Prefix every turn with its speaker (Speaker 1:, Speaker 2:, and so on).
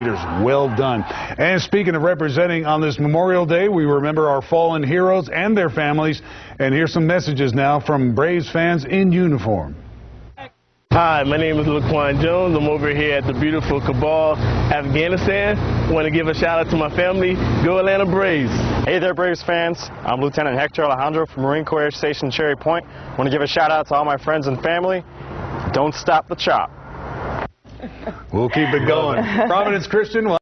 Speaker 1: Well done. And speaking of representing on this Memorial Day, we remember our fallen heroes and their families. And here's some messages now from Braves fans in uniform.
Speaker 2: Hi, my name is Laquan Jones. I'm over here at the beautiful Kabul, Afghanistan. Want to give a shout out to my family. Go Atlanta Braves.
Speaker 3: Hey there, Braves fans. I'm Lieutenant Hector Alejandro from Marine Corps Air Station Cherry Point. Want to give a shout out to all my friends and family. Don't stop the chop.
Speaker 1: We'll keep it going. Providence Christian.